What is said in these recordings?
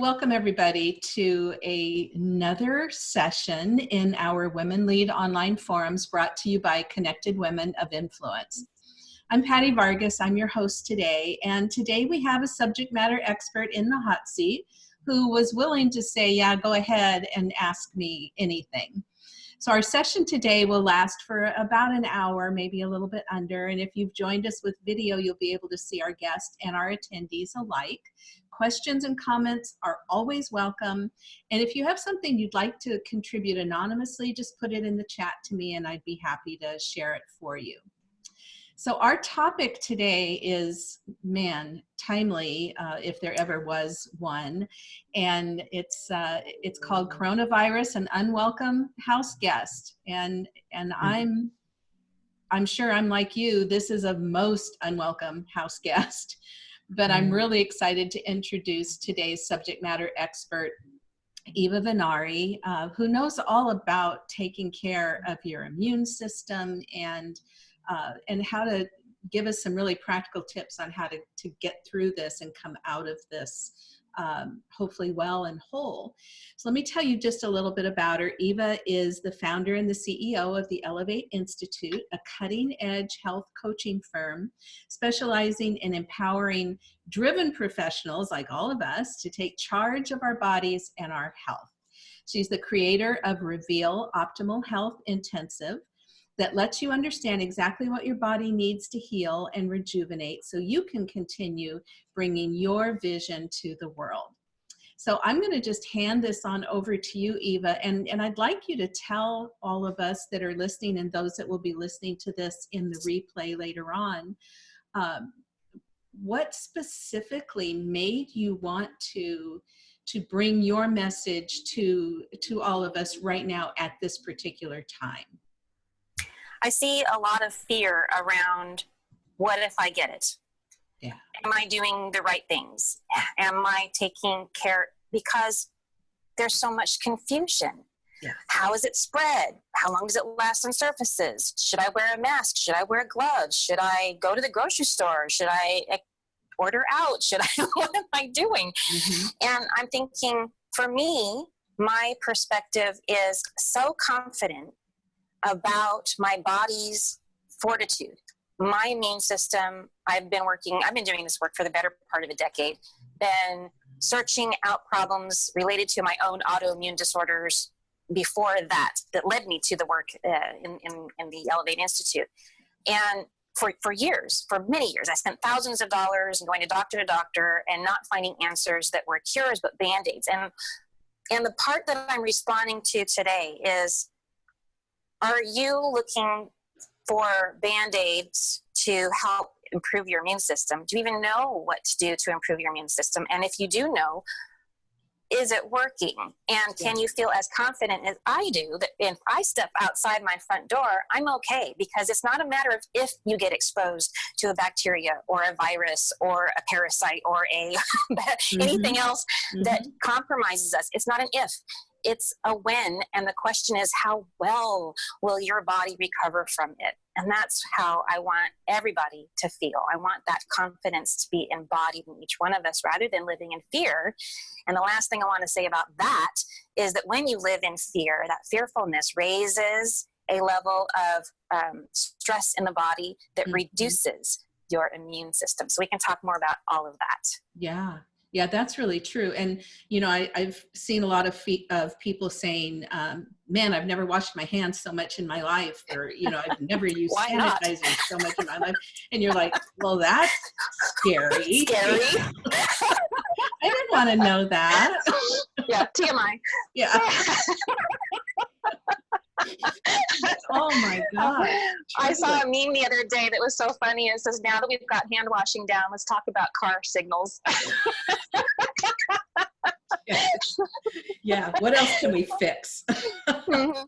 Welcome everybody to a, another session in our Women Lead online forums brought to you by Connected Women of Influence. I'm Patty Vargas, I'm your host today, and today we have a subject matter expert in the hot seat who was willing to say, yeah, go ahead and ask me anything. So our session today will last for about an hour, maybe a little bit under. And if you've joined us with video, you'll be able to see our guest and our attendees alike. Questions and comments are always welcome. And if you have something you'd like to contribute anonymously, just put it in the chat to me and I'd be happy to share it for you. So our topic today is, man, timely, uh, if there ever was one, and it's uh, it's called coronavirus, an unwelcome house guest, and and mm-hmm. I'm I'm sure I'm like you. This is a most unwelcome house guest, but I'm mm-hmm. really excited to introduce today's subject matter expert, Eva Vennari, uh, who knows all about taking care of your immune system and uh, and how to give us some really practical tips on how to, to get through this and come out of this um, hopefully well and whole. So let me tell you just a little bit about her. Eva is the founder and the CEO of the Elevate Institute, a cutting edge health coaching firm specializing in empowering driven professionals like all of us to take charge of our bodies and our health. She's the creator of Reveal Optimal Health Intensive, that lets you understand exactly what your body needs to heal and rejuvenate so you can continue bringing your vision to the world. So I'm going to just hand this on over to you, Eva, and, and I'd like you to tell all of us that are listening and those that will be listening to this in the replay later on, um, what specifically made you want to to bring your message to to all of us right now at this particular time? I see a lot of fear around what if I get it? Yeah. Am I doing the right things? Am I taking care? Because there's so much confusion. Yeah. How is it spread? How long does it last on surfaces? Should I wear a mask? Should I wear gloves? Should I go to the grocery store? Should I order out? Should I? what am I doing? Mm-hmm. And I'm thinking, for me, my perspective is so confident about my body's fortitude. My immune system, I've been working, I've been doing this work for the better part of a decade, been searching out problems related to my own autoimmune disorders before that, that led me to the work uh, in, in, in the Elevate Institute. And for, for years, for many years. I spent thousands of dollars and going to doctor to doctor and not finding answers that were cures but band aids. And, and the part that I'm responding to today is are you looking for band aids to help improve your immune system? Do you even know what to do to improve your immune system? And if you do know, is it working? And can you feel as confident as I do that if I step outside my front door, I'm okay because it's not a matter of if you get exposed to a bacteria or a virus or a parasite or a mm-hmm. anything else mm-hmm. that compromises us. It's not an if it's a win and the question is how well will your body recover from it? And that's how i want everybody to feel. I want that confidence to be embodied in each one of us rather than living in fear. And the last thing i want to say about that is that when you live in fear that fearfulness raises a level of um, stress in the body that mm-hmm. reduces your immune system. So we can talk more about all of that. Yeah yeah, that's really true. And, you know, I, have seen a lot of, of people saying, um, man, I've never washed my hands so much in my life, or, you know, I've never used sanitizer so much in my life. And you're like, well, that's scary. Scary. I didn't want to know that. Yeah, TMI. Yeah. oh my god! I saw a meme the other day that was so funny. It says, "Now that we've got hand washing down, let's talk about car signals." yeah. What else can we fix? mm-hmm.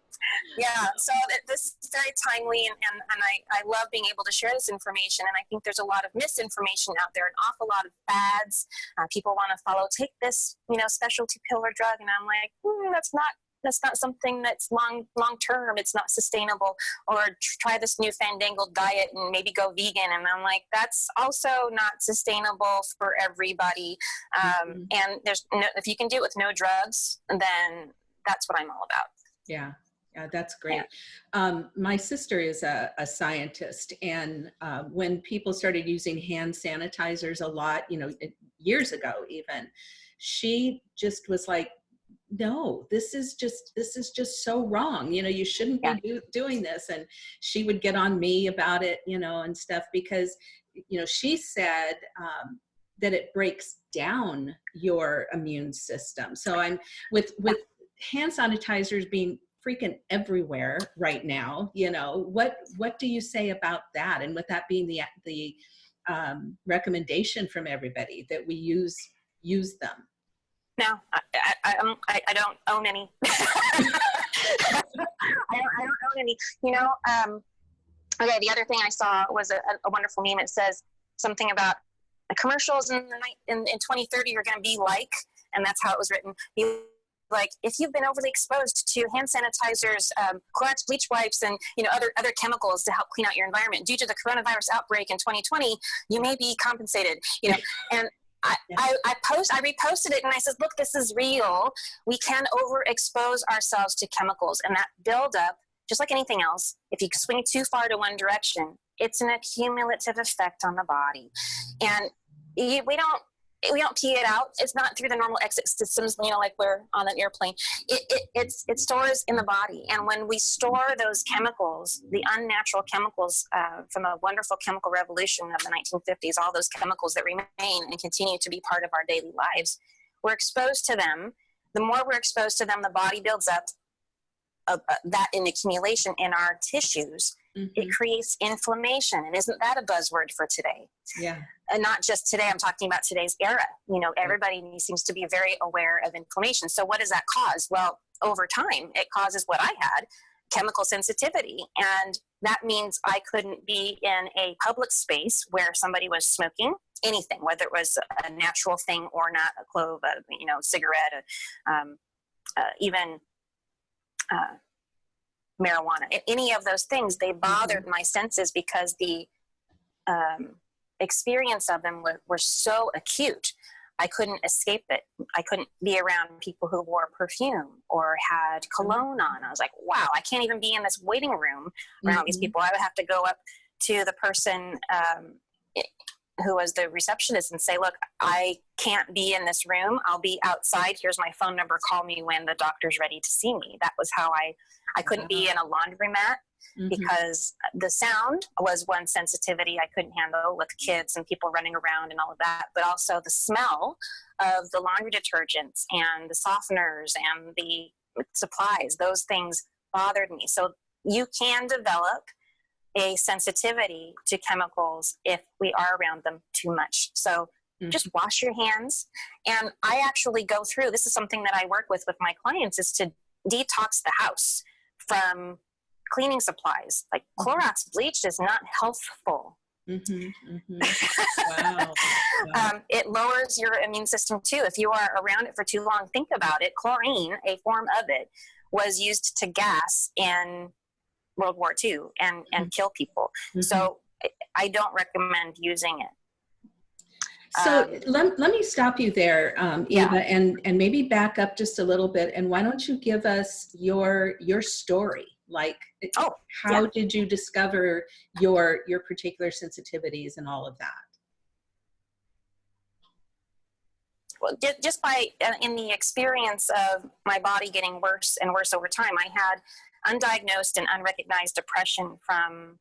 Yeah. So this is very timely, and, and, and I, I love being able to share this information. And I think there's a lot of misinformation out there, an awful lot of fads. Uh, people want to follow, take this, you know, specialty pill or drug, and I'm like, mm, that's not that's not something that's long long term it's not sustainable or try this new fandangled diet and maybe go vegan and i'm like that's also not sustainable for everybody um, mm-hmm. and there's no, if you can do it with no drugs then that's what i'm all about yeah yeah, that's great. Yeah. Um, my sister is a, a scientist, and uh, when people started using hand sanitizers a lot, you know, years ago even, she just was like, no this is just this is just so wrong you know you shouldn't yeah. be do, doing this. And she would get on me about it you know and stuff because you know she said um, that it breaks down your immune system. So i'm with with hand sanitizers being freaking everywhere right now you know what what do you say about that? And with that being the the um, recommendation from everybody that we use use them. No, I, I, I, don't own any. I, don't, I don't own any. You know, um, okay, the other thing I saw was a, a wonderful meme. It says something about the commercials in, the night, in, in 2030 are going to be like, and that's how it was written. Like if you've been overly exposed to hand sanitizers, um, Clorox bleach wipes, and you know other other chemicals to help clean out your environment due to the coronavirus outbreak in 2020, you may be compensated. You know, and I, I, I, post I reposted it and I said, look, this is real. We can overexpose ourselves to chemicals and that buildup, just like anything else, if you swing too far to one direction, it's an accumulative effect on the body. And we don't we don't pee it out. It's not through the normal exit systems, you know, like we're on an airplane. It, it, it's, it stores in the body. And when we store those chemicals, the unnatural chemicals uh, from a wonderful chemical revolution of the 1950s, all those chemicals that remain and continue to be part of our daily lives, we're exposed to them. The more we're exposed to them, the body builds up uh, uh, that in accumulation in our tissues Mm-hmm. It creates inflammation. And isn't that a buzzword for today? Yeah. And not just today, I'm talking about today's era. You know, everybody seems to be very aware of inflammation. So, what does that cause? Well, over time, it causes what I had chemical sensitivity. And that means I couldn't be in a public space where somebody was smoking anything, whether it was a natural thing or not, a clove, a you know, cigarette, um, uh, even uh, marijuana, any of those things, they bothered mm-hmm. my senses because the um, experience of them were, were so acute. I couldn't escape it. I couldn't be around people who wore perfume or had cologne on. I was like, wow, I can't even be in this waiting room around mm-hmm. these people. I would have to go up to the person um, who was the receptionist and say, look, I can't be in this room. I'll be outside. Here's my phone number. Call me when the doctor's ready to see me. That was how I I couldn't be in a laundromat mm-hmm. because the sound was one sensitivity I couldn't handle with kids and people running around and all of that, but also the smell of the laundry detergents and the softeners and the supplies. Those things bothered me. So you can develop a sensitivity to chemicals if we are around them too much. So mm-hmm. just wash your hands. And I actually go through this is something that I work with with my clients is to detox the house from cleaning supplies. Like mm-hmm. Clorox bleach is not healthful. Mm-hmm, mm-hmm. Wow. wow. um, it lowers your immune system too. If you are around it for too long, think about it. Chlorine, a form of it, was used to gas in World War II and, and mm-hmm. kill people. Mm-hmm. So I don't recommend using it. So um, let, let me stop you there, um, Eva, yeah. and, and maybe back up just a little bit. And why don't you give us your your story? Like, oh, how yeah. did you discover your your particular sensitivities and all of that? Well, just by uh, in the experience of my body getting worse and worse over time, I had undiagnosed and unrecognized depression from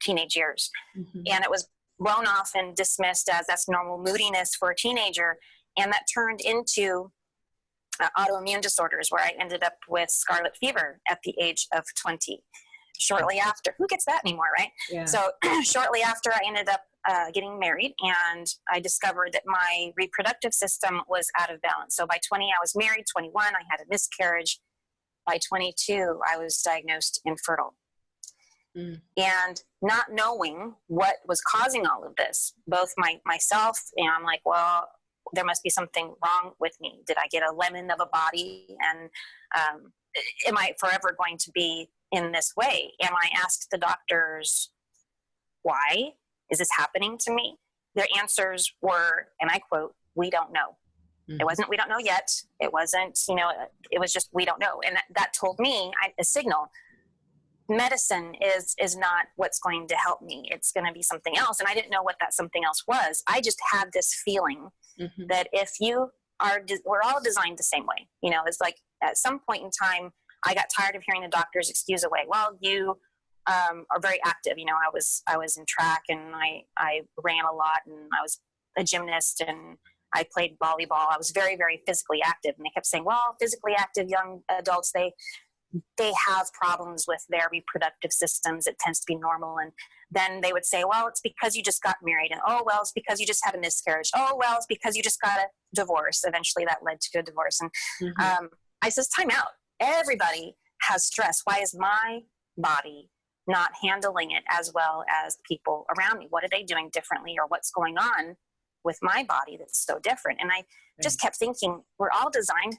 teenage years, mm-hmm. and it was blown off and dismissed as that's normal moodiness for a teenager. And that turned into uh, autoimmune disorders, where I ended up with scarlet fever at the age of 20. Shortly after, who gets that anymore, right? Yeah. So, shortly after, I ended up uh, getting married, and I discovered that my reproductive system was out of balance. So, by 20, I was married, 21, I had a miscarriage. By 22, I was diagnosed infertile. Mm. And not knowing what was causing all of this, both my myself, and I'm like, well, there must be something wrong with me. Did I get a lemon of a body? And um, am I forever going to be in this way? And I asked the doctors, why is this happening to me? Their answers were, and I quote, we don't know. It wasn't, we don't know yet. It wasn't, you know, it was just, we don't know. And that, that told me I, a signal medicine is is not what's going to help me it's going to be something else and i didn't know what that something else was i just had this feeling mm-hmm. that if you are we're all designed the same way you know it's like at some point in time i got tired of hearing the doctor's excuse away well you um, are very active you know i was i was in track and i i ran a lot and i was a gymnast and I played volleyball. I was very, very physically active. And they kept saying, well, physically active young adults, they they have problems with their reproductive systems. It tends to be normal. And then they would say, well, it's because you just got married. And oh, well, it's because you just had a miscarriage. Oh, well, it's because you just got a divorce. Eventually that led to a divorce. And mm-hmm. um, I says, time out. Everybody has stress. Why is my body not handling it as well as people around me? What are they doing differently or what's going on with my body that's so different? And I just kept thinking, we're all designed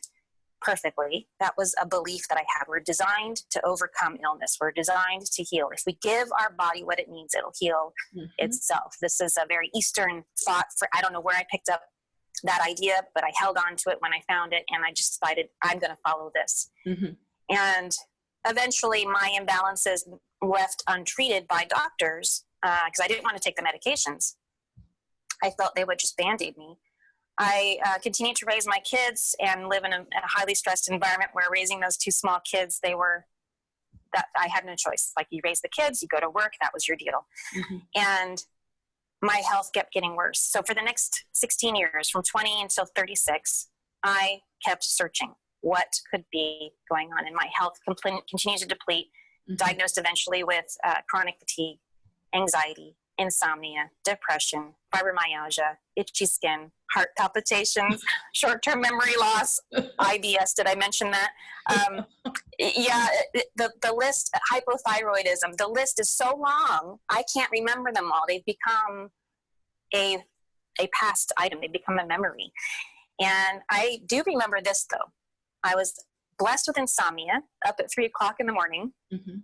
perfectly. That was a belief that I had. We're designed to overcome illness. We're designed to heal. If we give our body what it needs, it'll heal mm-hmm. itself. This is a very Eastern thought for I don't know where I picked up that idea, but I held on to it when I found it and I just decided I'm going to follow this. Mm-hmm. And eventually my imbalances left untreated by doctors because uh, I didn't want to take the medications. I felt they would just band-aid me. I uh, continued to raise my kids and live in a, a, highly stressed environment where raising those two small kids, they were that I had no choice. Like you raise the kids, you go to work, that was your deal. Mm-hmm. And my health kept getting worse. So for the next 16 years, from 20 until 36, I kept searching what could be going on. And my health compl- continued to deplete, mm-hmm. diagnosed eventually with uh, chronic fatigue, anxiety, insomnia, depression, fibromyalgia, itchy skin, heart palpitations, short term memory loss, IBS. Did I mention that? Um, yeah, the, the list, hypothyroidism, the list is so long, I can't remember them all. They've become a, a past item, they become a memory. And I do remember this though. I was blessed with insomnia up at three o'clock in the morning. Mm-hmm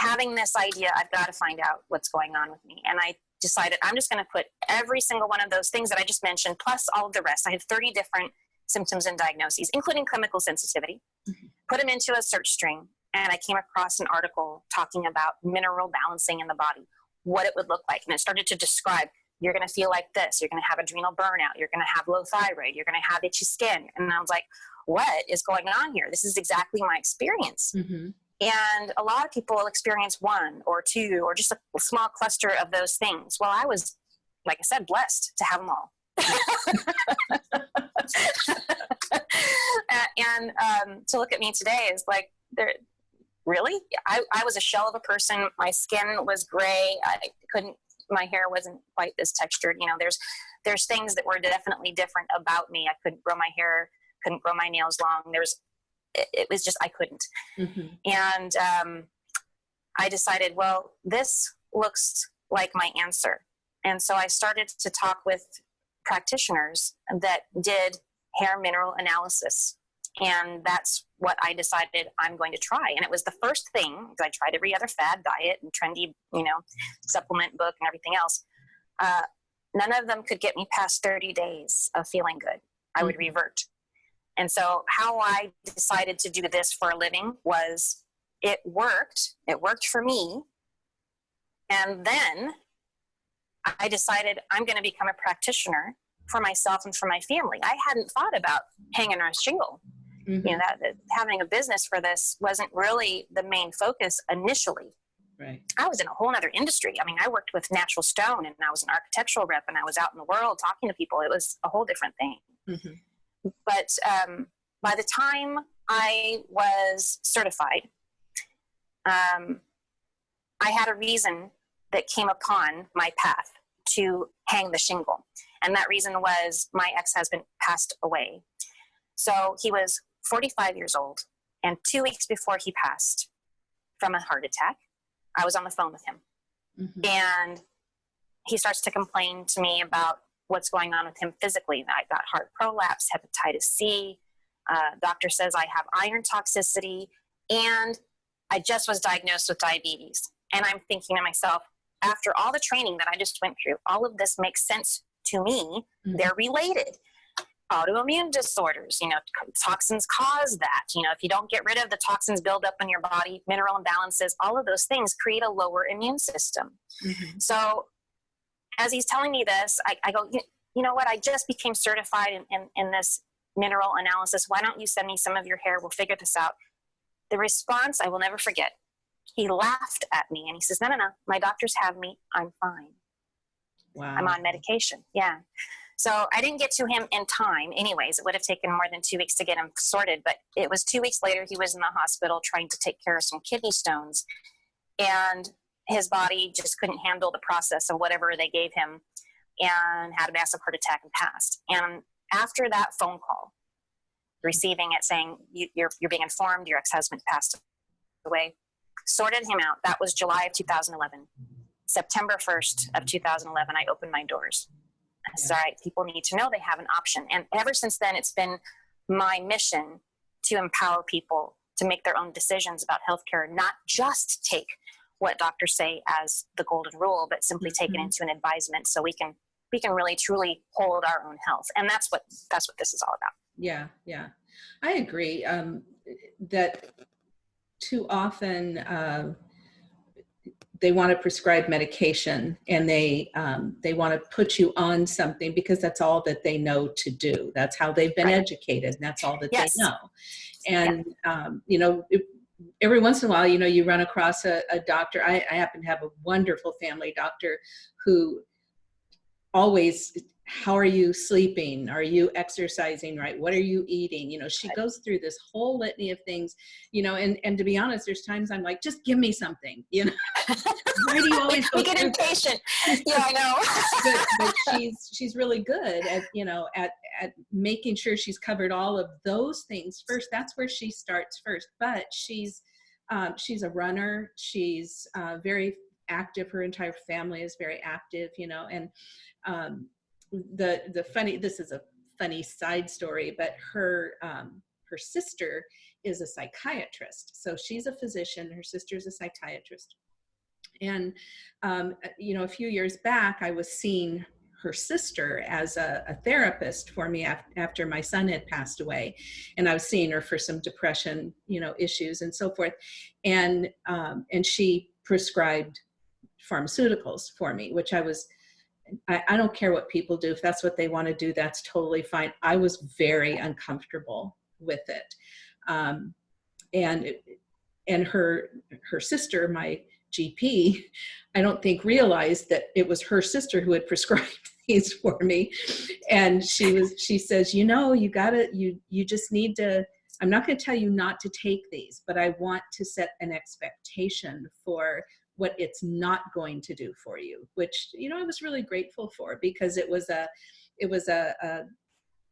having this idea, I've got to find out what's going on with me. And I decided I'm just going to put every single one of those things that I just mentioned, plus all of the rest. I have 30 different symptoms and diagnoses, including chemical sensitivity, mm-hmm. put them into a search string. And I came across an article talking about mineral balancing in the body, what it would look like. And it started to describe you're going to feel like this, you're going to have adrenal burnout, you're going to have low thyroid, you're going to have itchy skin. And I was like, what is going on here? This is exactly my experience. Mm-hmm. And a lot of people experience one or two or just a small cluster of those things. Well, I was, like I said, blessed to have them all. and um, to look at me today is like, there, really? I, I was a shell of a person. My skin was gray. I couldn't, my hair wasn't quite this textured. You know, there's, there's things that were definitely different about me. I couldn't grow my hair, couldn't grow my nails long. There's it, was just I couldn't. Mm-hmm. And um, I decided, well, this looks like my answer. And so I started to talk with practitioners that did hair mineral analysis. And that's what I decided I'm going to try. And it was the first thing, because I tried every other fad diet and trendy, you know, supplement book and everything else. Uh, none of them could get me past 30 days of feeling good. I would mm-hmm. revert. And so, how I decided to do this for a living was it worked. It worked for me. And then I decided I'm going to become a practitioner for myself and for my family. I hadn't thought about hanging on a shingle. Mm-hmm. You know, that, that having a business for this wasn't really the main focus initially. Right. I was in a whole other industry. I mean, I worked with natural stone and I was an architectural rep and I was out in the world talking to people. It was a whole different thing. Mm-hmm. But um, by the time I was certified, um, I had a reason that came upon my path to hang the shingle. And that reason was my ex husband passed away. So he was 45 years old. And two weeks before he passed from a heart attack, I was on the phone with him. Mm-hmm. And he starts to complain to me about what's going on with him physically. I got heart prolapse, hepatitis C. Uh, doctor says I have iron toxicity, and I just was diagnosed with diabetes. And I'm thinking to myself, after all the training that I just went through, all of this makes sense to me. Mm-hmm. They're related. Autoimmune disorders, you know, toxins cause that. You know, if you don't get rid of the toxins build up in your body, mineral imbalances, all of those things create a lower immune system. Mm-hmm. So as he's telling me this, I, I go, you, know what? I just became certified in, in, in this mineral analysis. Why don't you send me some of your hair? We'll figure this out. The response I will never forget. He laughed at me and he says, No, no, no, my doctors have me. I'm fine. Wow. I'm on medication. Yeah. So I didn't get to him in time, anyways. It would have taken more than two weeks to get him sorted, but it was two weeks later he was in the hospital trying to take care of some kidney stones. And his body just couldn't handle the process of whatever they gave him and had a massive heart attack and passed. And after that phone call, receiving it saying you, you're, you're being informed your ex-husband passed away, sorted him out. That was July of 2011. September 1st of 2011, I opened my doors. I said, all right, people need to know they have an option. And ever since then, it's been my mission to empower people to make their own decisions about healthcare, not just take what doctors say as the golden rule, but simply mm-hmm. take it mm-hmm. into an advisement so we can we can really truly hold our own health. And that's what that's what this is all about. Yeah, yeah. I agree. Um, that too often uh, they want to prescribe medication and they um, they want to put you on something because that's all that they know to do. That's how they've been right. educated, and that's all that yes. they know. And yeah. um, you know, it, every once in a while, you know, you run across a, a doctor. I, I happen to have a wonderful family doctor who always how are you sleeping? Are you exercising right? What are you eating? You know she goes through this whole litany of things you know and and to be honest there's times i'm like just give me something you know? Why do you always we get impatient. Yeah i know. But, but she's she's really good at you know at at making sure she's covered all of those things first. That's where she starts first but she's um, she's a runner. She's uh, very active. Her entire family is very active you know and um, the the funny this is a funny side story but her um, her sister is a psychiatrist. So she's a physician. Her sister is a psychiatrist. And um, you know a few years back i was seeing her sister as a, a therapist for me af after my son had passed away and i was seeing her for some depression you know issues and so forth and um, and she prescribed pharmaceuticals for me which i was I, I don't care what people do. If that's what they want to do, that's totally fine. I was very uncomfortable with it. Um, and and her her sister, my GP, I don't think realized that it was her sister who had prescribed these for me. And she was she says, you know, you gotta you you just need to I'm not going to tell you not to take these, but I want to set an expectation for what it's not going to do for you, which, you know, I was really grateful for because it was a, it was a, a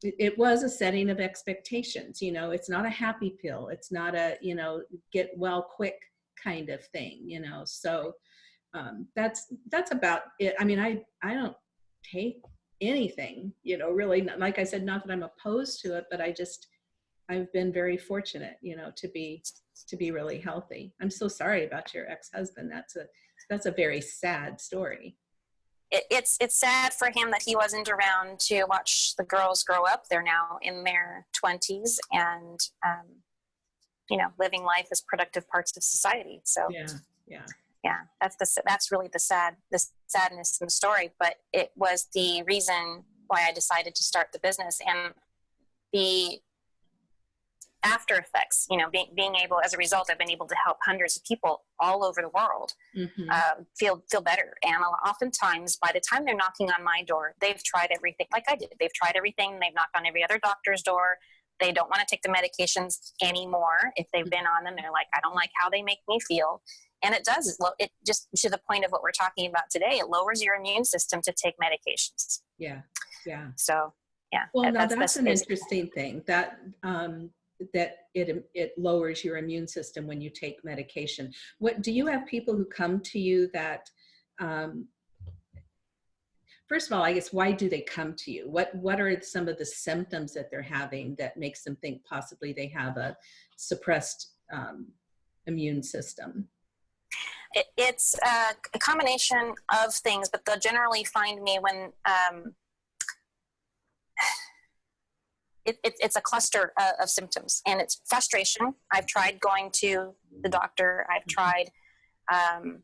it was a setting of expectations you know it's not a happy pill it's not a you know get well quick kind of thing you know so um, that's that's about it i mean i i don't take anything you know really like i said not that i'm opposed to it but i just i've been very fortunate you know to be to be really healthy. I'm so sorry about your ex-husband. That's a that's a very sad story. It, it's it's sad for him that he wasn't around to watch the girls grow up. They're now in their 20s and um, you know living life as productive parts of society. So yeah, yeah, yeah. That's the that's really the sad the sadness in the story. But it was the reason why I decided to start the business and the after effects you know being, being able as a result i've been able to help hundreds of people all over the world mm-hmm. uh, feel feel better and oftentimes by the time they're knocking on my door they've tried everything like i did they've tried everything they've knocked on every other doctor's door they don't want to take the medications anymore if they've been on them. They're like i don't like how they make me feel. And it does it just to the point of what we're talking about today it lowers your immune system to take medications. Yeah yeah. So yeah well now that's, that's an interesting thing that um that it it lowers your immune system when you take medication. What do you have people who come to you that um, first of all, I guess why do they come to you? What what are some of the symptoms that they're having that makes them think possibly they have a suppressed um, immune system? It, it's a, a, combination of things, but they'll generally find me when um, it, it, it's a cluster uh, of symptoms, and it's frustration. I've tried going to the doctor. I've mm-hmm. tried um,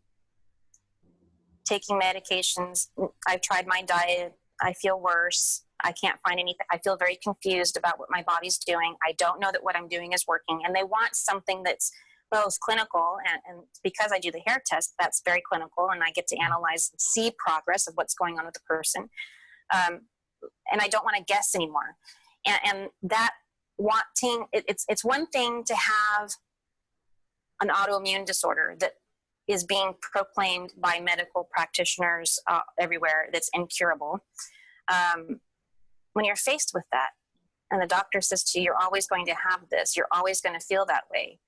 taking medications. I've tried my diet. I feel worse. I can't find anything. I feel very confused about what my body's doing. I don't know that what I'm doing is working. And they want something that's both clinical and, and, because I do the hair test, that's very clinical and I get to analyze see progress of what's going on with the person. Um, and I don't want to guess anymore. And, and that wanting, it, it's, it's one thing to have an autoimmune disorder that is being proclaimed by medical practitioners uh, everywhere that's incurable. Um, when you're faced with that, and the doctor says to you, You're always going to have this, you're always going to feel that way,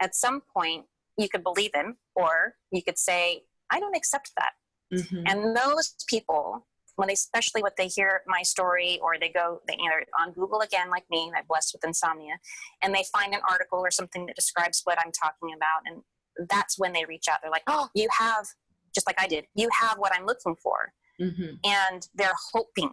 at some point, you could believe him, or you could say, I don't accept that. Mm-hmm. And those people, when they, especially when they hear my story or they go, they, you know, on Google again, like me, I'm blessed with insomnia, and they find an article or something that describes what I'm talking about, and that's when they reach out. They're like, oh, you have, just like I did, you have what I'm looking for. Mm-hmm. And they're hoping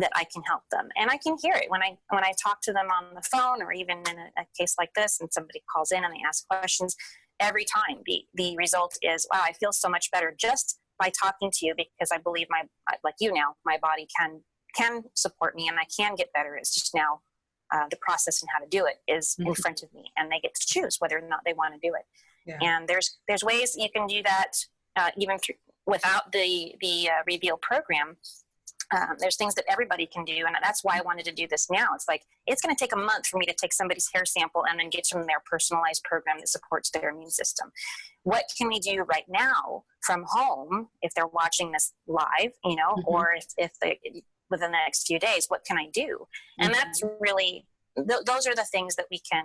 that I can help them. And I can hear it when I when I talk to them on the phone or even in a, a case like this and somebody calls in and they ask questions. Every time the the result is, wow, I feel so much better just by talking to you because I believe my like you now, my body can can support me and I can get better. It's just now uh, the process and how to do it is mm-hmm. in front of me, and they get to choose whether or not they want to do it. Yeah. And there's there's ways you can do that uh, even through, without the the uh, reveal program. Um, there's things that everybody can do, and that's why I wanted to do this now. It's like it's going to take a month for me to take somebody's hair sample and then get them their personalized program that supports their immune system. What can we do right now from home if they're watching this live, you know, mm-hmm. or if, if they within the next few days, what can I do? And mm-hmm. that's really th- those are the things that we can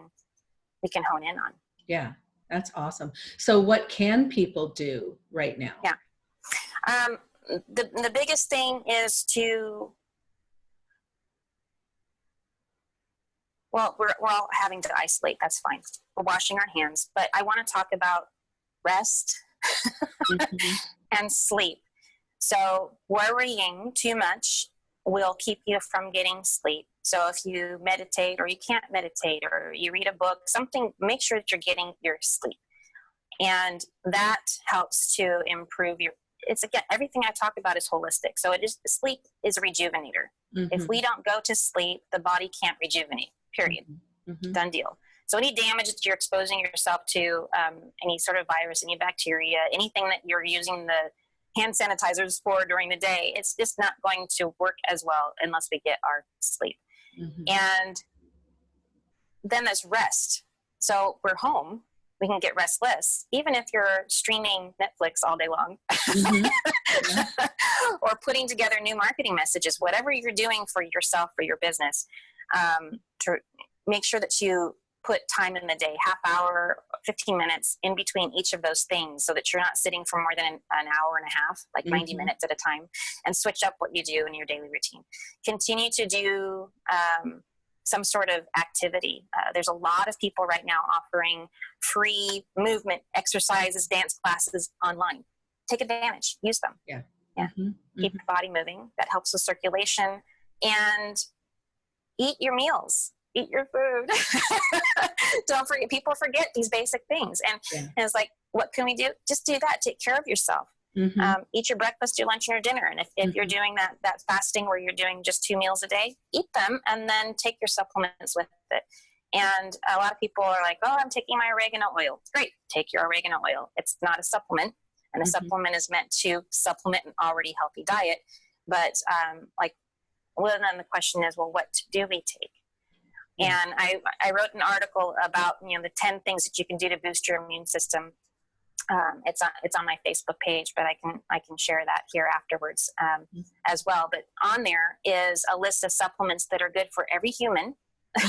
we can hone in on. Yeah, that's awesome. So, what can people do right now? Yeah. Um, the, the biggest thing is to, well, we're, we're all having to isolate. That's fine. We're washing our hands. But I want to talk about rest mm-hmm. and sleep. So, worrying too much will keep you from getting sleep. So if you meditate or you can't meditate or you read a book, something, make sure that you're getting your sleep. And that helps to improve your, it's again, everything I talk about is holistic. So it is, sleep is a rejuvenator. Mm-hmm. If we don't go to sleep, the body can't rejuvenate, period. Mm-hmm. mm-hmm. Done deal. So any damage that you're exposing yourself to, um, any sort of virus, any bacteria, anything that you're using the hand sanitizers for during the day, it's just not going to work as well unless we get our sleep. Mm-hmm. And then there's rest. So we're home, we can get restless, even if you're streaming Netflix all day long mm-hmm. yeah. or putting together new marketing messages, whatever you're doing for yourself, for your business, um, to make sure that you put time in the day, half hour, 15 minutes in between each of those things so that you're not sitting for more than an, an hour and a half, like mm-hmm. 90 minutes at a time, and switch up what you do in your daily routine. Continue to do um, some sort of activity. Uh, there's a lot of people right now offering free movement exercises, dance classes online. Take advantage, use them. Yeah. Yeah. Mm-hmm. Keep mm-hmm. your body moving. That helps with circulation. And eat your meals eat your food. Don't forget, people forget these basic things. And, yeah. and, it's like, what can we do? Just do that. Take care of yourself. Mm-hmm. Um, eat your breakfast, your lunch, and your dinner. And if, if mm-hmm. you're doing that, that fasting where you're doing just two meals a day, eat them and then take your supplements with it. And a lot of people are like, oh, I'm taking my oregano oil. Great. Take your oregano oil. It's not a supplement. And a mm-hmm. supplement is meant to supplement an already healthy diet. But um, like, well, then the question is, well, what do we take? And I, I wrote an article about you know the 10 things that you can do to boost your immune system. Um, it's on it's on my Facebook page, but I can I can share that here afterwards um, mm-hmm. as well. But on there is a list of supplements that are good for every human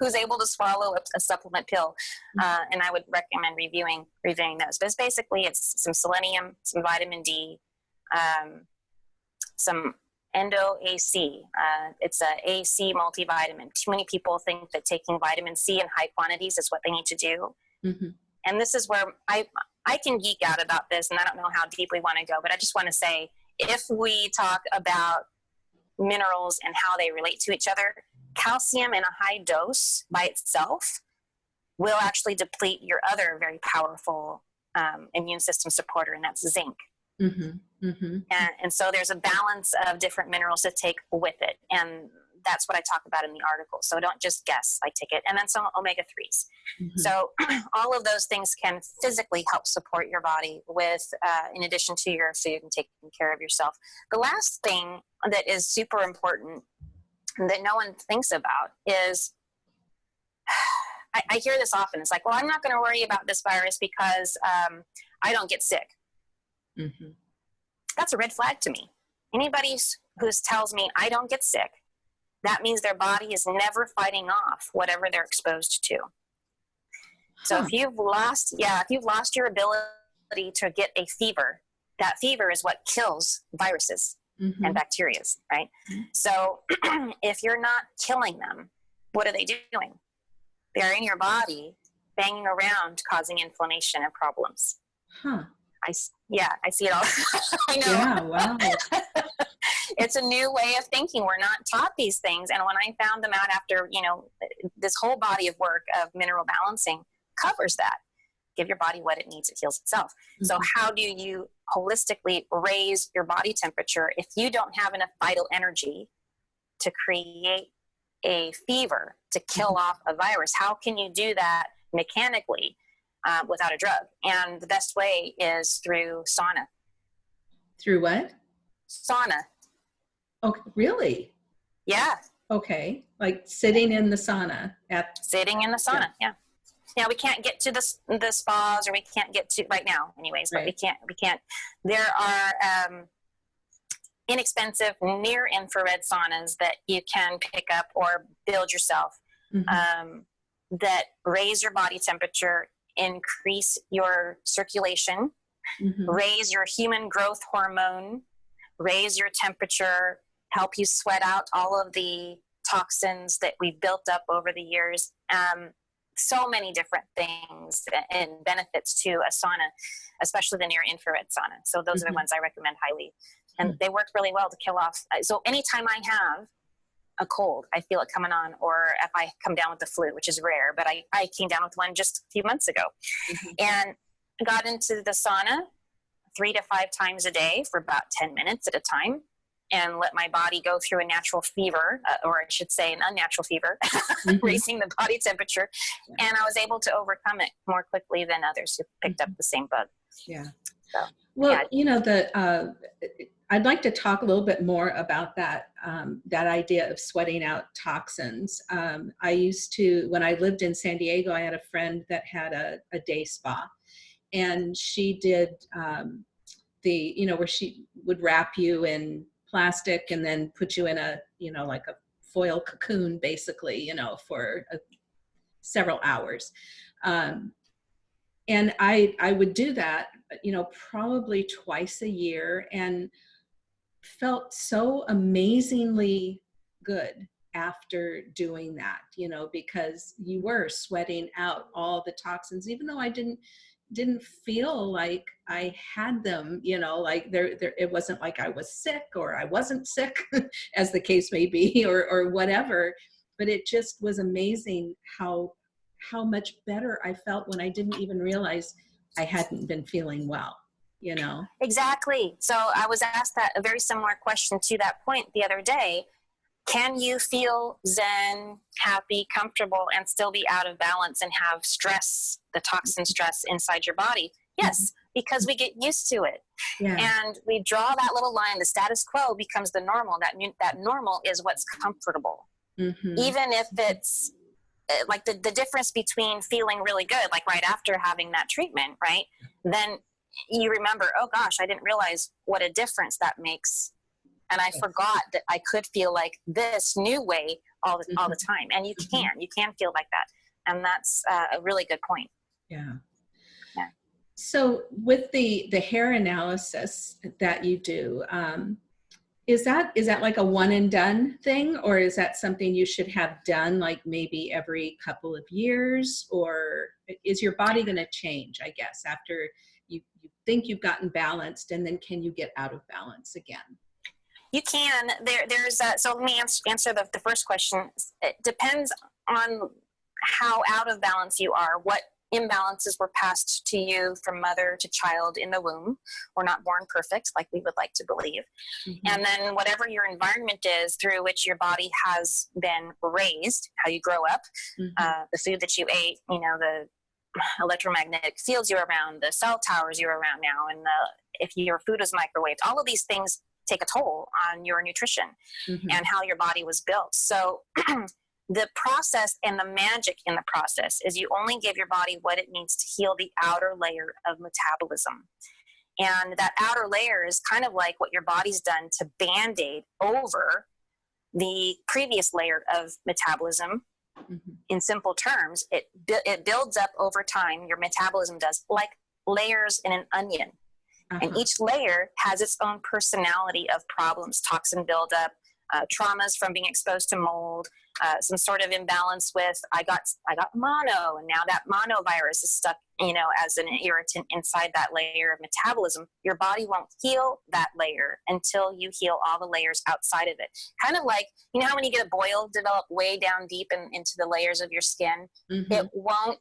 who's able to swallow a, a supplement pill, mm-hmm. uh, and I would recommend reviewing reviewing those. But it's basically it's some selenium, some vitamin D, um, some Endo AC. Uh, it's a AC multivitamin. Too many people think that taking vitamin C in high quantities is what they need to do. Mm-hmm. And this is where I I can geek out about this, and I don't know how deep we want to go, but I just want to say if we talk about minerals and how they relate to each other, calcium in a high dose by itself will actually deplete your other very powerful um, immune system supporter, and that's zinc. Mm-hmm, mm-hmm. And, and so there's a balance of different minerals to take with it. And that's what I talk about in the article. So don't just guess, like take it. And then some omega 3s. Mm-hmm. So all of those things can physically help support your body with, uh, in addition to your food and taking care of yourself. The last thing that is super important that no one thinks about is I, I hear this often. It's like, well, I'm not going to worry about this virus because um, I don't get sick. Mm-hmm. That's a red flag to me. Anybody who tells me I don't get sick, that means their body is never fighting off whatever they're exposed to. So huh. if you've lost, yeah, if you've lost your ability to get a fever, that fever is what kills viruses mm-hmm. and bacteria, right? Mm-hmm. So if you're not killing them, what are they doing? They're in your body, banging around, causing inflammation and problems. Huh. I yeah, I see it all. I know. Yeah, wow. it's a new way of thinking. We're not taught these things, and when I found them out after you know this whole body of work of mineral balancing covers that. Give your body what it needs; it heals itself. Mm-hmm. So, how do you holistically raise your body temperature if you don't have enough vital energy to create a fever to kill mm-hmm. off a virus? How can you do that mechanically? Uh, without a drug. And the best way is through sauna. Through what? Sauna. Okay, really? Yeah. Okay, like sitting in the sauna at sitting in the sauna. Yeah. yeah. Yeah, we can't get to the the spas, or we can't get to right now, anyways. But we can't. We can't. There are um, inexpensive near infrared saunas that you can pick up or build yourself mm-hmm. um, that raise your body temperature increase your circulation, mm-hmm. raise your human growth hormone, raise your temperature, help you sweat out all of the toxins that we've built up over the years. Um, so many different things and benefits to a sauna, especially the near infrared sauna. So those mm-hmm. are the mm-hmm. ones I recommend highly. And mm-hmm. they work really well to kill off. Uh, so anytime I have a cold. I feel it coming on, or if I come down with the flu, which is rare, but I, I came down with one just a few months ago mm-hmm. and got into the sauna three to five times a day for about 10 minutes at a time and let my body go through a natural fever, uh, or I should say an unnatural fever, mm-hmm. raising the body temperature. And I was able to overcome it more quickly than others who picked mm-hmm. up the same bug. Yeah. So, well, yeah. you know, the, uh, I'd like to talk a little bit more about that um, that idea of sweating out toxins. Um, I used to when I lived in San Diego, I had a friend that had a, a day spa, and she did um, the you know where she would wrap you in plastic and then put you in a you know like a foil cocoon basically you know for a, several hours. Um, and I I would do that you know probably twice a year and felt so amazingly good after doing that you know because you were sweating out all the toxins even though i didn't didn't feel like i had them you know like there, there it wasn't like i was sick or i wasn't sick as the case may be or or whatever but it just was amazing how how much better i felt when i didn't even realize i hadn't been feeling well you know? Exactly. So i was asked that a very similar question to that point the other day. Can you feel zen happy comfortable and still be out of balance and have stress the toxin stress inside your body? Yes because we get used to it. Yeah. and we draw that little line the status quo becomes the normal. That that normal is what's comfortable. Mm-hmm. even if it's eh, like the, the difference between feeling really good like right after having that treatment right? Then you remember, oh gosh, I didn't realize what a difference that makes. And I forgot that I could feel like this new way all the, all the mm-hmm. time. And you mm-hmm. can, you can feel like that. And that's uh, a really good point. Yeah. yeah. So with the, the hair analysis that you do, um, is that is that like a one and done thing or is that something you should have done like maybe every couple of years or is your body going to change i guess after you, you think you've gotten balanced and then can you get out of balance again you can there there's a, so let me answer, answer the, the first question it depends on how out of balance you are what imbalances were passed to you from mother to child in the womb. We're not born perfect, like we would like to believe. Mm-hmm. And then, whatever your environment is through which your body has been raised, how you grow up, mm-hmm. uh, the food that you ate, you know, the electromagnetic fields you're around, the cell towers you're around now, and the, if your food is microwaved, all of these things take a toll on your nutrition mm-hmm. and how your body was built. So, the process and the magic in the process is you only give your body what it needs to heal the outer layer of metabolism. And that outer layer is kind of like what your body's done to band aid over the previous layer of metabolism. Mm-hmm. In simple terms, it, it builds up over time, your metabolism does, like layers in an onion. Uh-huh. And each layer has its own personality of problems, toxin buildup, uh, traumas from being exposed to mold, uh, some sort of imbalance with I got I got mono, and now that mono virus is stuck, you know, as an irritant inside that layer of metabolism. Your body won't heal that layer until you heal all the layers outside of it. Kind of like you know how when you get a boil develop way down deep in, into the layers of your skin, mm-hmm. it won't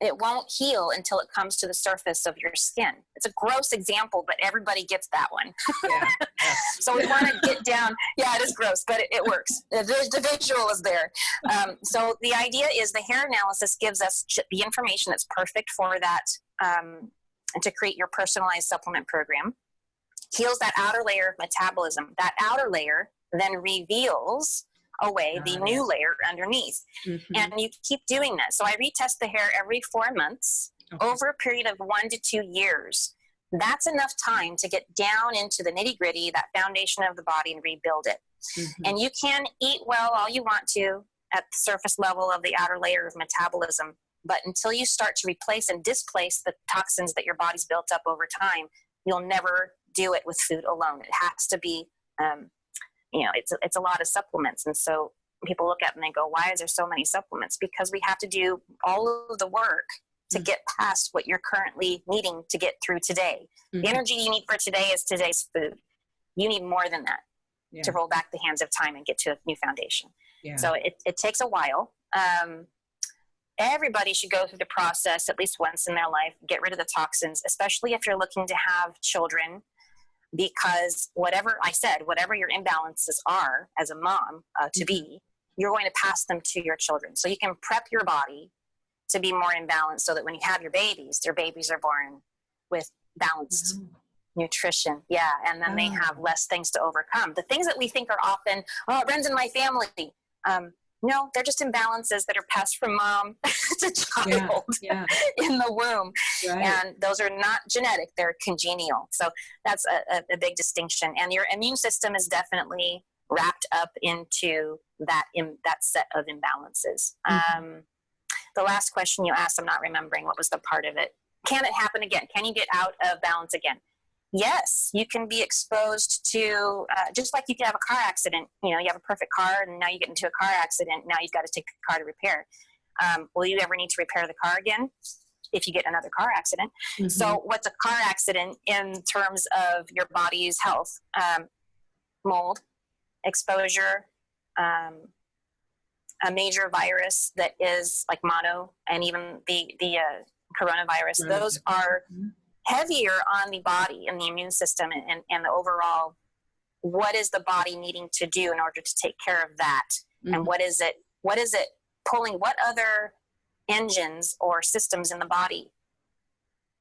it won't heal until it comes to the surface of your skin. It's a gross example, but everybody gets that one. Yeah. so we want to get down. Yeah, it is gross, but it, it works. The, the, visual is there. Um, so the idea is the hair analysis gives us the information that's perfect for that um, to create your personalized supplement program. Heals that outer layer of metabolism. That outer layer then reveals away the new layer underneath. Mm-hmm. And you keep doing that. So I retest the hair every four months okay. over a period of one to two years. That's enough time to get down into the nitty gritty, that foundation of the body, and rebuild it. Mm-hmm. And you can eat well all you want to at the surface level of the outer layer of metabolism. But until you start to replace and displace the toxins that your body's built up over time, you'll never do it with food alone. It has to be um, you know it's it's a lot of supplements and so people look at them and they go why is there so many supplements because we have to do all of the work to mm-hmm. get past what you're currently needing to get through today mm-hmm. the energy you need for today is today's food you need more than that yeah. to roll back the hands of time and get to a new foundation yeah. so it, it takes a while um, everybody should go through the process at least once in their life get rid of the toxins especially if you're looking to have children because whatever I said, whatever your imbalances are as a mom uh, to be, mm-hmm. you're going to pass them to your children. So you can prep your body to be more in balance so that when you have your babies, your babies are born with balanced mm-hmm. nutrition. Yeah, and then oh. they have less things to overcome. The things that we think are often, oh, it runs in my family. Um, no, they're just imbalances that are passed from mom to child yeah, yeah. in the womb. Right. And those are not genetic, they're congenial. So that's a, a, big distinction. And your immune system is definitely wrapped up into that, in, that set of imbalances. Mm-hmm. Um, the last question you asked, I'm not remembering what was the part of it. Can it happen again? Can you get out of balance again? Yes, you can be exposed to uh, just like you can have a car accident. You know, you have a perfect car, and now you get into a car accident. Now you've got to take the car to repair. Um, will you ever need to repair the car again? If you get another car accident. Mm-hmm. So, what's a car accident in terms of your body's health? Um, mold, exposure, um, a major virus that is like mono, and even the the uh, coronavirus. Mm-hmm. Those are mm-hmm heavier on the body and the immune system and, and the overall what is the body needing to do in order to take care of that mm-hmm. and what is it what is it pulling what other engines or systems in the body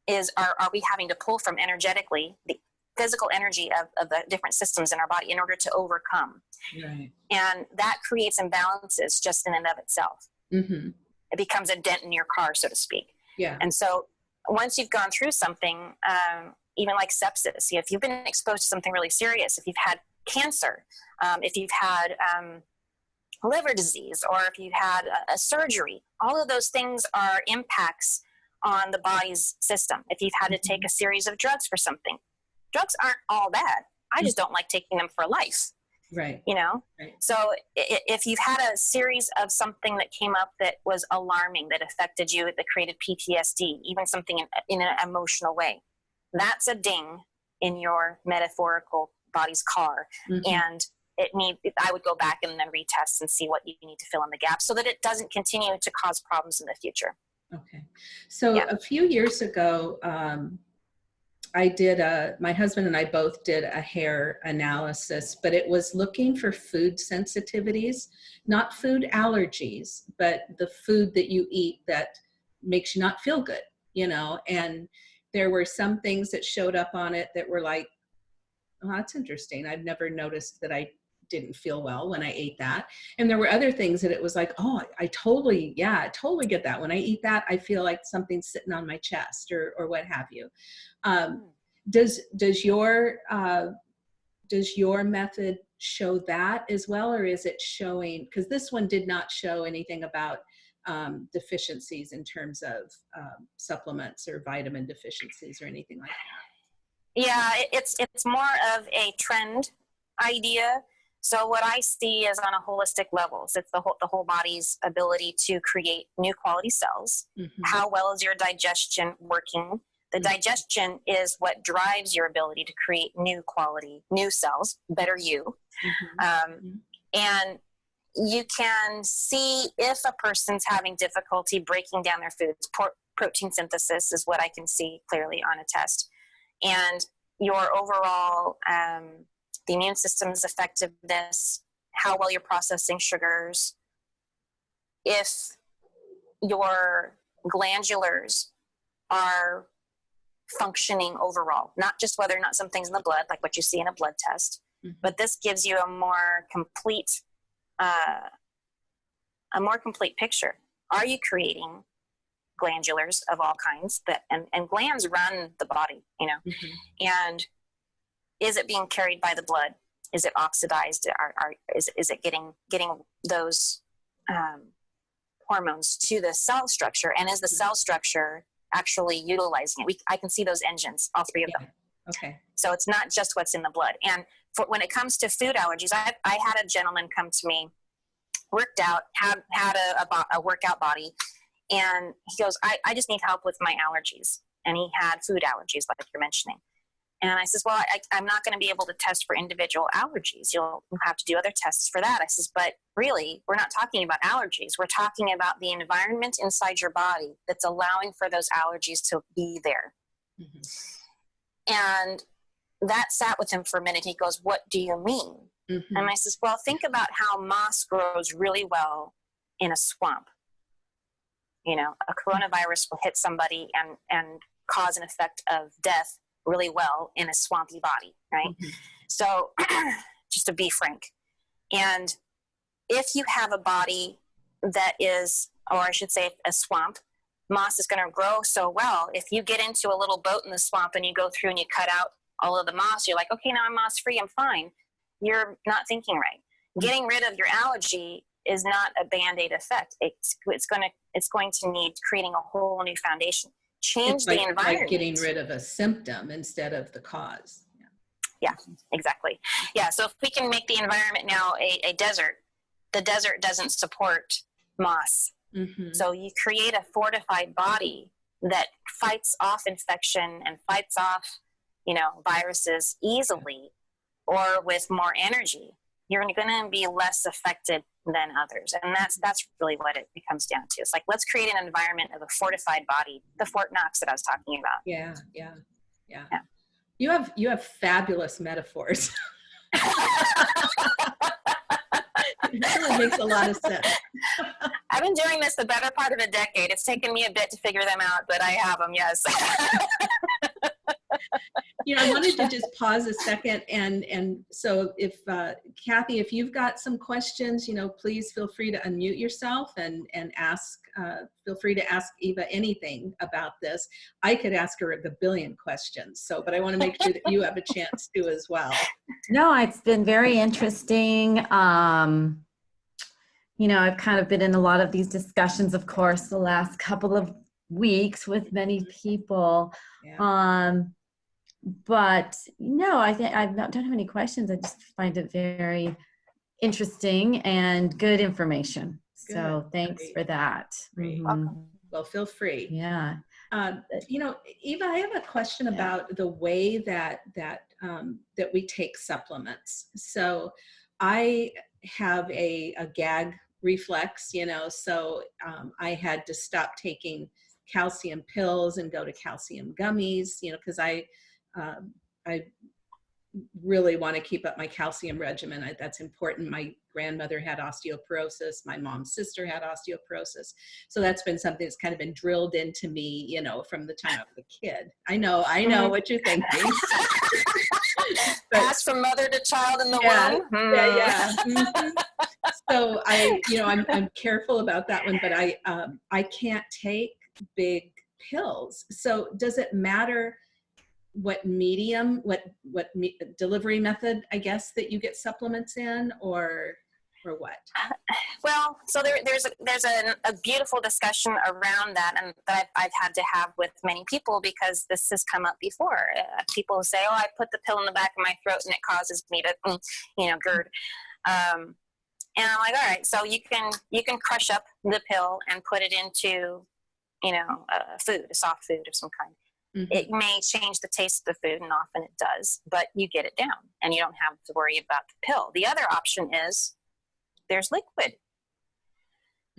is are, are we having to pull from energetically the physical energy of, of the different systems in our body in order to overcome right. and that creates imbalances just in and of itself mm-hmm. it becomes a dent in your car so to speak yeah and so once you've gone through something, um, even like sepsis, if you've been exposed to something really serious, if you've had cancer, um, if you've had um, liver disease, or if you've had a, a, surgery, all of those things are impacts on the body's system. If you've had to take mm-hmm. a series of drugs for something, drugs aren't all bad. I just don't like taking them for life. Right. You know? Right. So if you've had a series of something that came up that was alarming, that affected you, that created PTSD, even something in, in an emotional way, that's a ding in your metaphorical body's car. Mhm. And it need I would go back and then retest and see what you need to fill in the gap so that it doesn't continue to cause problems in the future. Okay. So Yeah. a few years ago, um, I did a, my husband and I both did a hair analysis, but it was looking for food sensitivities, not food allergies, but the food that you eat that makes you not feel good, you know, and there were some things that showed up on it that were like, oh, that's interesting. I've never noticed that I didn't feel well when I ate that. And there were other things that it was like, oh, I totally, yeah, I totally get that. When I eat that, I feel like something's sitting on my chest or, or what have you. Um, does, does your, uh, does your method show that as well? Or is it showing, because this one did not show anything about um, deficiencies in terms of um, supplements or vitamin deficiencies or anything like that. Yeah, it's it's more of a trend idea. So what I see is on a holistic level. So it's the whole the whole body's ability to create new quality cells. Mhm. How well is your digestion working? The Mhm. digestion is what drives your ability to create new quality, new cells, better you. Mhm. Um, Mhm. and you can see if a person's having difficulty breaking down their foods. Protein synthesis is what I can see clearly on a test. And your overall, um, the immune system's effectiveness, how well you're processing sugars, if your glandulars are functioning overall, not just whether or not something's in the blood, like what you see in a blood test, Mhm. but this gives you a more complete uh, a more complete picture are you creating glandulars of all kinds that and, and glands run the body you know Mhm. and is it being carried by the blood is it oxidized are, are, is, is it getting getting those um, hormones to the cell structure and is the cell structure actually utilizing it we, i can see those engines all three of them Okay. so it's not just what's in the blood. And for, when it comes to food allergies, I, I had a gentleman come to me, worked out, had had a, a, a workout body, and he goes, I, I just need help with my allergies. And he had food allergies, like you're mentioning. And I says, Well, I, I'm not going to be able to test for individual allergies. You'll have to do other tests for that. I says, But really, we're not talking about allergies. We're talking about the environment inside your body that's allowing for those allergies to be there. Mhm. And that sat with him for a minute. He goes, What do you mean? Mhm. And I says, Well, think about how moss grows really well in a swamp. You know, a coronavirus will hit somebody and, and cause an effect of death really well in a swampy body, right? Mhm. So, just to be frank. And if you have a body that is, or I should say, a swamp, moss is going to grow so well. If you get into a little boat in the swamp and you go through and you cut out all of the moss, you're like, okay, now I'm moss free, I'm fine. You're not thinking right. Getting rid of your allergy is not a band-aid effect. It's it's going to it's going to need creating a whole new foundation. Change It's the like, environment. like getting rid of a symptom instead of the cause. Yeah. exactly. Yeah. So if we can make the environment now a, a desert, the desert doesn't support moss. Mhm. So you create a fortified body that fights off infection and fights off, you know, viruses easily or with more energy. You're going to be less affected than others. And that's that's really what it comes down to. It's like let's create an environment of a fortified body, the Fort Knox that I was talking about. Yeah, yeah, yeah. Yeah. You have you have fabulous metaphors. it really makes a lot of sense. I've been doing this the better part of a decade. It's taken me a bit to figure them out, but I have them, yes. You know, I wanted to just pause a second and and so if uh, Kathy, if you've got some questions, you know, please feel free to unmute yourself and and ask. Uh, feel free to ask Eva anything about this. I could ask her a billion questions. So, but I want to make sure that you have a chance to as well. No, it's been very interesting. Um, you know, I've kind of been in a lot of these discussions, of course, the last couple of weeks with many people. Yeah. Um, but no, I think I don't have any questions. I just find it very interesting and good information. Good. So thanks Great. for that. Mm-hmm. Well, feel free. Yeah. Um, you know, Eva, I have a question yeah. about the way that that um, that we take supplements. So, I have a, a gag reflex, you know, so um, I had to stop taking calcium pills and go to calcium gummies, you know, because I um, I really want to keep up my calcium regimen. I, that's important. My grandmother had osteoporosis. My mom's sister had osteoporosis. So that's been something that's kind of been drilled into me, you know, from the time I was a kid. I know, I know mm-hmm. what you're thinking. Pass from mother to child in the yeah, womb. Yeah, yeah. Mm-hmm. so I, you know, I'm, I'm careful about that one, but I, um, I can't take big pills. So does it matter what medium, what what me, delivery method, I guess, that you get supplements in, or or what? Well, so there, there's a, there's a, a, beautiful discussion around that, and that I've, I've, had to have with many people because this has come up before. Uh, people say, "Oh, I put the pill in the back of my throat and it causes me to, mm, you know, GERD." Um, and I'm like, "All right, so you can you can crush up the pill and put it into, you know, a food, a soft food of some kind." Mm-hmm. It may change the taste of the food, and often it does, but you get it down and you don't have to worry about the pill. The other option is there's liquid.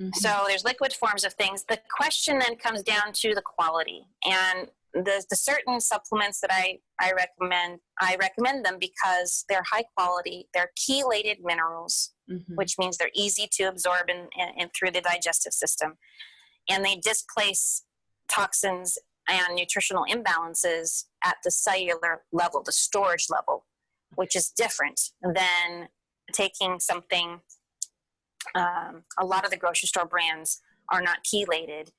Mm-hmm. So there's liquid forms of things. The question then comes down to the quality. And the, the certain supplements that I, I recommend, I recommend them because they're high quality, they're chelated minerals, mm-hmm. which means they're easy to absorb in through the digestive system. And they displace toxins and nutritional imbalances at the cellular level, the storage level, which is different than taking something. Um, a lot of the grocery store brands are not chelated,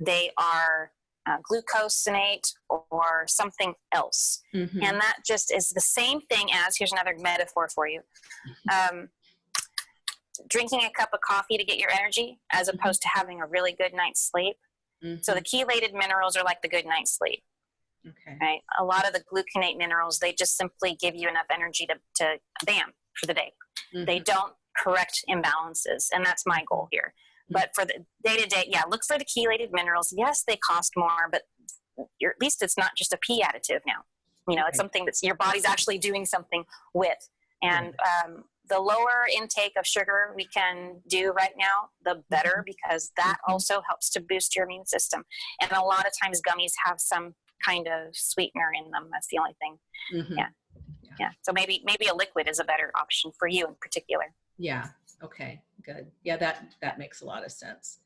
they are uh, gluconate or something else. Mm-hmm. And that just is the same thing as here's another metaphor for you. Um, drinking a cup of coffee to get your energy as mm-hmm. opposed to having a really good night's sleep Mm-hmm. So the mm-hmm. chelated minerals are like the good night sleep. Okay. Right. A lot of the gluconate minerals, they just simply give you enough energy to, to bam for the day. Mm-hmm. They don't correct imbalances. And that's my goal here. Mm-hmm. But for the day to day, yeah, look for the chelated minerals. Yes, they cost more, but at least it's not just a a P additive now. You know, okay. it's something that's your body's actually doing something with. And um, the lower intake of sugar we can do right now, the better mm-hmm. because that mm-hmm. also helps to boost your immune system. And a lot of times gummies have some kind of sweetener in them. That's the only thing. Mm-hmm. Yeah. yeah. Yeah. So maybe maybe a liquid is a better option for you in particular. Yeah. Okay. Good. Yeah, that that makes a lot of sense.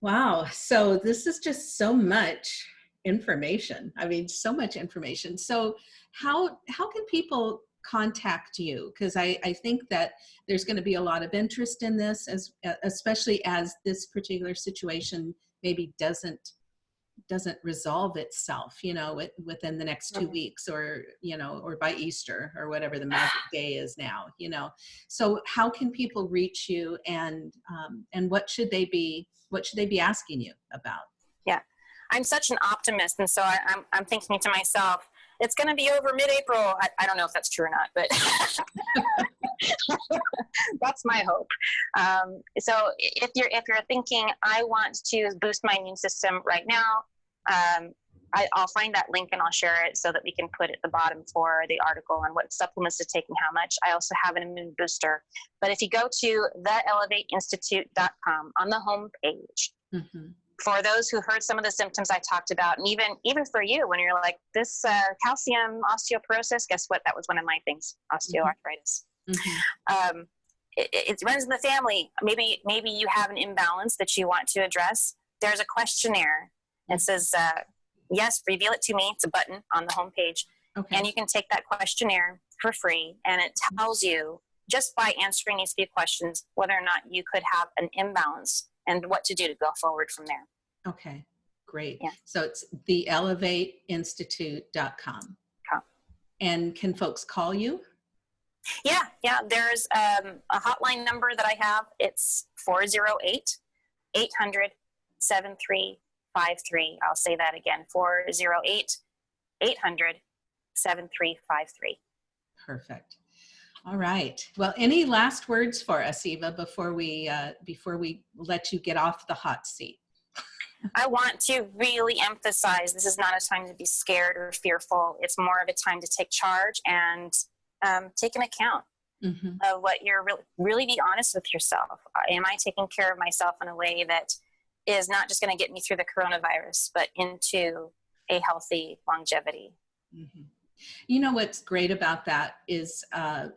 Wow. So this is just so much information. I mean, so much information. So how how can people contact you because I, I think that there's going to be a lot of interest in this as especially as this particular situation maybe doesn't doesn't resolve itself you know within the next two weeks or you know or by easter or whatever the magic day is now you know? So how can people reach you and um, and what should they be what should they be asking you about? Yeah. I'm such an optimist and so I, I'm, I'm thinking to myself it's going to be over mid-April. I, I, don't know if that's true or not, but that's my hope. Um, so if you're if you're thinking I want to boost my immune system right now, um, I, will find that link and I'll share it so that we can put it at the bottom for the article on what supplements to take and how much. I also have an immune booster. But if you go to theelevateinstitute.com on the home page, mm-hmm for those who heard some of the symptoms I talked about, and even even for you, when you're like this uh, calcium osteoporosis, guess what? That was one of my things, osteoarthritis. Mm-hmm. Um, it, it, runs in the family. Maybe maybe you have an imbalance that you want to address. There's a questionnaire. It mm-hmm. says, uh, "Yes, reveal it to me." It's a button on the homepage, okay. and you can take that questionnaire for free, and it tells you just by answering these few questions whether or not you could have an imbalance and what to do to go forward from there. Okay, great. Yeah. So it's theelevateinstitute.com. Com. And can folks call you? Yeah, yeah. There's um, a hotline number that I have. It's 408 800 7353. I'll say that again 408 800 7353. Perfect. All right. Well, any last words for us, Eva, before we uh, before we let you get off the hot seat? I want to really emphasize this is not a time to be scared or fearful. It's more of a time to take charge and um, take an account Mhm. of what you're really, really be honest with yourself. Am I taking care of myself in a way that is not just going to get me through the coronavirus, but into a healthy longevity? Mhm. You know what's great about that is uh,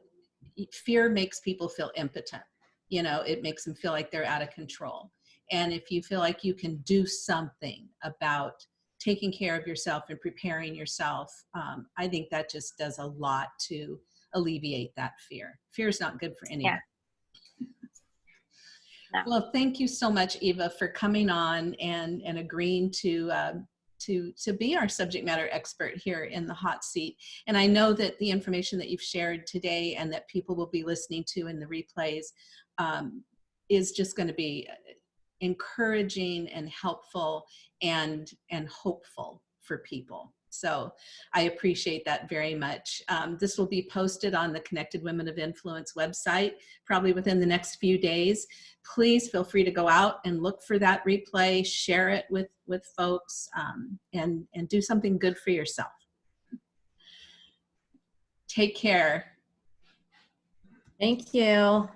fear makes people feel impotent. You know, it makes them feel like they're out of control. And if you feel like you can do something about taking care of yourself and preparing yourself, um, I think that just does a lot to alleviate that fear. Fear is not good for anyone. No. Well, thank you so much, Eva, for coming on and, and agreeing to um, to to be our subject matter expert here in the hot seat. And I know that the information that you've shared today and that people will be listening to in the replays um, is just going to be encouraging and helpful and and hopeful for people. So I appreciate that very much. Um, this will be posted on the Connected Women of Influence website probably within the next few days. Please feel free to go out and look for that replay, share it with, with folks, um, and, and do something good for yourself. Take care. Thank you.